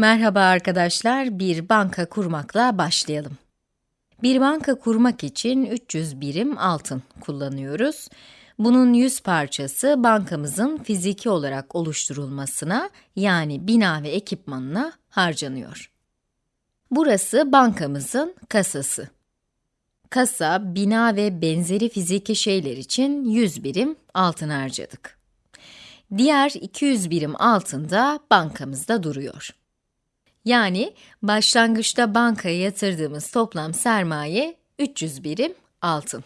Merhaba arkadaşlar, bir banka kurmakla başlayalım. Bir banka kurmak için 300 birim altın kullanıyoruz. Bunun 100 parçası bankamızın fiziki olarak oluşturulmasına yani bina ve ekipmanına harcanıyor. Burası bankamızın kasası. Kasa, bina ve benzeri fiziki şeyler için 100 birim altın harcadık. Diğer 200 birim altın da bankamızda duruyor. Yani başlangıçta bankaya yatırdığımız toplam sermaye 300 birim altın.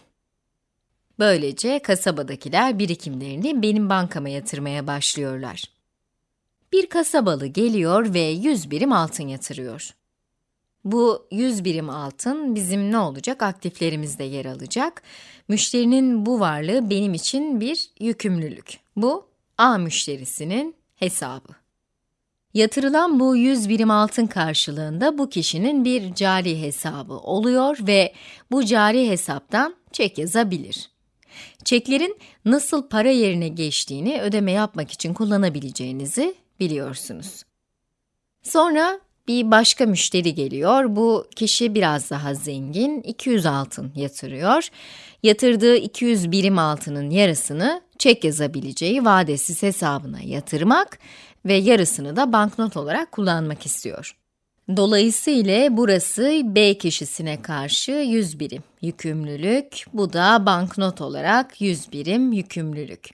Böylece kasabadakiler birikimlerini benim bankama yatırmaya başlıyorlar. Bir kasabalı geliyor ve 100 birim altın yatırıyor. Bu 100 birim altın bizim ne olacak? Aktiflerimizde yer alacak. Müşterinin bu varlığı benim için bir yükümlülük. Bu A müşterisinin hesabı. Yatırılan bu 100 birim altın karşılığında bu kişinin bir cari hesabı oluyor ve bu cari hesaptan çek yazabilir. Çeklerin nasıl para yerine geçtiğini ödeme yapmak için kullanabileceğinizi biliyorsunuz. Sonra bir başka müşteri geliyor. Bu kişi biraz daha zengin, 200 altın yatırıyor. Yatırdığı 200 birim altının yarısını çek yazabileceği vadesiz hesabına yatırmak ve yarısını da banknot olarak kullanmak istiyor. Dolayısıyla burası B kişisine karşı 100 birim yükümlülük, bu da banknot olarak 100 birim yükümlülük.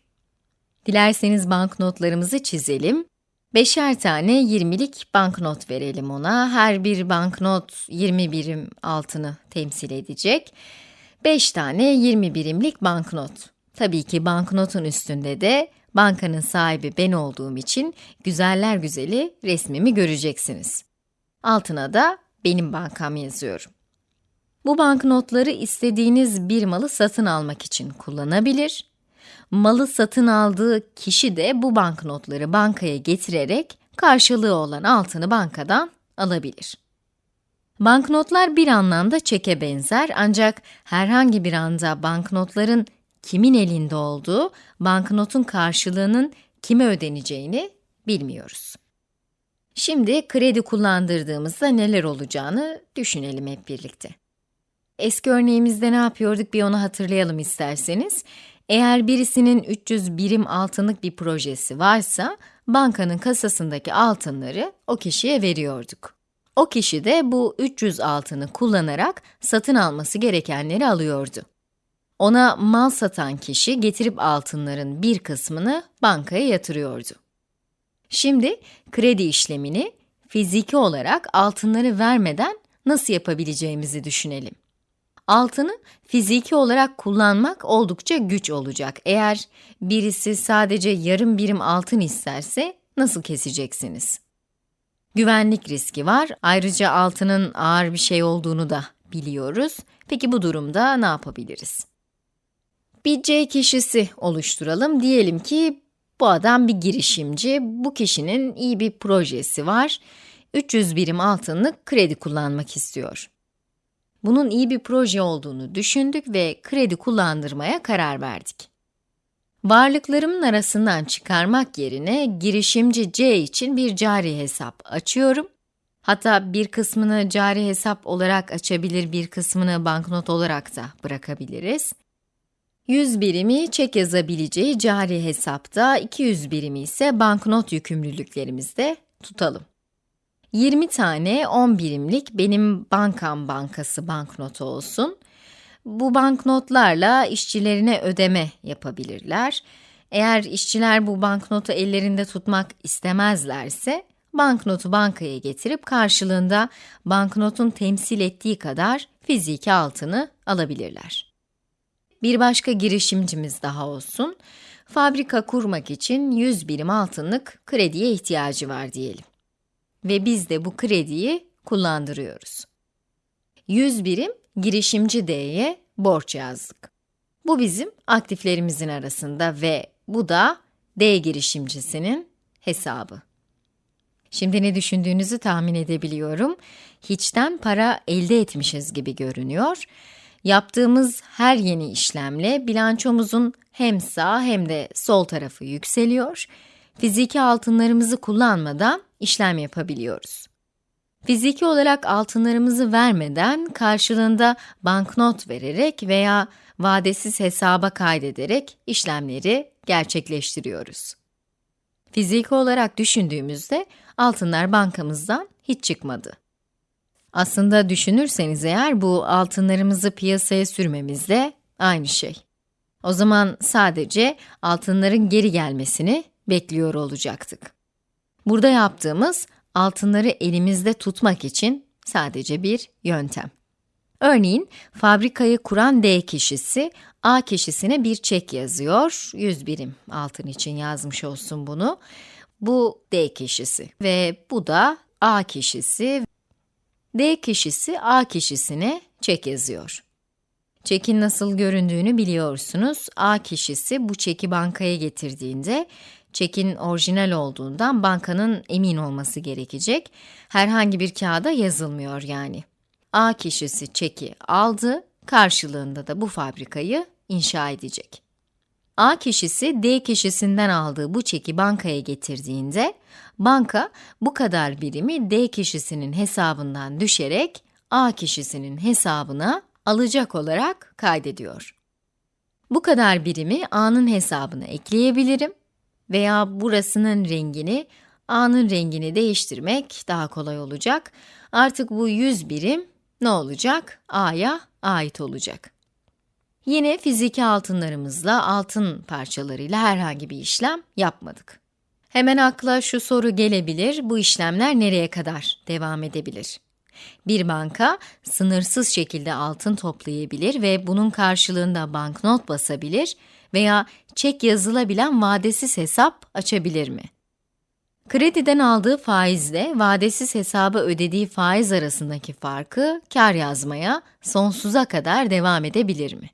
Dilerseniz banknotlarımızı çizelim. Beşer tane 20'lik banknot verelim ona. Her bir banknot 20 birim altını temsil edecek. 5 tane 20 birimlik banknot. Tabii ki banknotun üstünde de bankanın sahibi ben olduğum için güzeller güzeli resmimi göreceksiniz. Altına da benim bankam yazıyorum. Bu banknotları istediğiniz bir malı satın almak için kullanabilir. Malı satın aldığı kişi de bu banknotları bankaya getirerek karşılığı olan altını bankadan alabilir. Banknotlar bir anlamda çeke benzer ancak herhangi bir anda banknotların kimin elinde olduğu, banknotun karşılığının kime ödeneceğini bilmiyoruz. Şimdi kredi kullandırdığımızda neler olacağını düşünelim hep birlikte. Eski örneğimizde ne yapıyorduk bir onu hatırlayalım isterseniz. Eğer birisinin 300 birim altınlık bir projesi varsa, bankanın kasasındaki altınları o kişiye veriyorduk. O kişi de bu 300 altını kullanarak satın alması gerekenleri alıyordu. Ona mal satan kişi getirip altınların bir kısmını bankaya yatırıyordu. Şimdi kredi işlemini fiziki olarak altınları vermeden nasıl yapabileceğimizi düşünelim. Altını fiziki olarak kullanmak oldukça güç olacak. Eğer birisi sadece yarım birim altın isterse nasıl keseceksiniz? Güvenlik riski var. Ayrıca altının ağır bir şey olduğunu da biliyoruz. Peki bu durumda ne yapabiliriz? Bir C kişisi oluşturalım. Diyelim ki bu adam bir girişimci, bu kişinin iyi bir projesi var. 300 birim altınlık kredi kullanmak istiyor. Bunun iyi bir proje olduğunu düşündük ve kredi kullandırmaya karar verdik. Varlıklarımın arasından çıkarmak yerine girişimci C için bir cari hesap açıyorum. Hatta bir kısmını cari hesap olarak açabilir, bir kısmını banknot olarak da bırakabiliriz. 100 birimi çek yazabileceği cari hesapta, 200 birimi ise banknot yükümlülüklerimizde tutalım. 20 tane 10 birimlik benim bankam bankası banknotu olsun. Bu banknotlarla işçilerine ödeme yapabilirler. Eğer işçiler bu banknotu ellerinde tutmak istemezlerse, banknotu bankaya getirip karşılığında banknotun temsil ettiği kadar fiziki altını alabilirler. Bir başka girişimcimiz daha olsun. Fabrika kurmak için 100 birim altınlık krediye ihtiyacı var diyelim. Ve biz de bu krediyi kullandırıyoruz. 100 birim girişimci D'ye borç yazdık. Bu bizim aktiflerimizin arasında ve bu da D girişimcisinin hesabı. Şimdi ne düşündüğünüzü tahmin edebiliyorum. Hiçten para elde etmişiz gibi görünüyor. Yaptığımız her yeni işlemle bilançomuzun hem sağ hem de sol tarafı yükseliyor. Fiziki altınlarımızı kullanmadan işlem yapabiliyoruz. Fiziki olarak altınlarımızı vermeden karşılığında banknot vererek veya vadesiz hesaba kaydederek işlemleri gerçekleştiriyoruz. Fiziki olarak düşündüğümüzde altınlar bankamızdan hiç çıkmadı. Aslında düşünürseniz eğer bu altınlarımızı piyasaya sürmemizle aynı şey. O zaman sadece altınların geri gelmesini bekliyor olacaktık. Burada yaptığımız altınları elimizde tutmak için sadece bir yöntem. Örneğin fabrikayı kuran D kişisi A kişisine bir çek yazıyor. 100 birim altın için yazmış olsun bunu. Bu D kişisi ve bu da A kişisi. D kişisi A kişisine çek yazıyor. Çekin nasıl göründüğünü biliyorsunuz. A kişisi bu çeki bankaya getirdiğinde çekin orijinal olduğundan bankanın emin olması gerekecek. Herhangi bir kağıda yazılmıyor yani. A kişisi çeki aldı, karşılığında da bu fabrikayı inşa edecek. A kişisi D kişisinden aldığı bu çeki bankaya getirdiğinde, banka bu kadar birimi D kişisinin hesabından düşerek A kişisinin hesabına alacak olarak kaydediyor. Bu kadar birimi A'nın hesabına ekleyebilirim veya burasının rengini, A'nın rengini değiştirmek daha kolay olacak. Artık bu 100 birim ne olacak? A'ya ait olacak. Yine fiziki altınlarımızla, altın parçalarıyla herhangi bir işlem yapmadık. Hemen akla şu soru gelebilir, bu işlemler nereye kadar devam edebilir? Bir banka, sınırsız şekilde altın toplayabilir ve bunun karşılığında banknot basabilir veya çek yazılabilen vadesiz hesap açabilir mi? Krediden aldığı faizle vadesiz hesaba ödediği faiz arasındaki farkı kar yazmaya sonsuza kadar devam edebilir mi?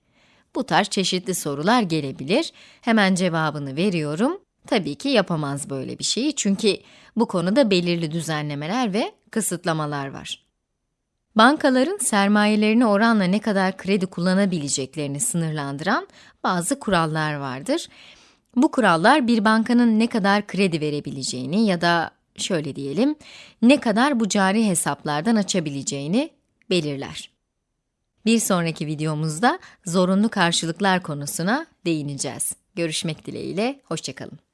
Bu tarz çeşitli sorular gelebilir. Hemen cevabını veriyorum. Tabii ki yapamaz böyle bir şeyi çünkü bu konuda belirli düzenlemeler ve kısıtlamalar var. Bankaların sermayelerini oranla ne kadar kredi kullanabileceklerini sınırlandıran bazı kurallar vardır. Bu kurallar bir bankanın ne kadar kredi verebileceğini ya da şöyle diyelim, ne kadar bu cari hesaplardan açabileceğini belirler. Bir sonraki videomuzda zorunlu karşılıklar konusuna değineceğiz. Görüşmek dileğiyle, hoşçakalın.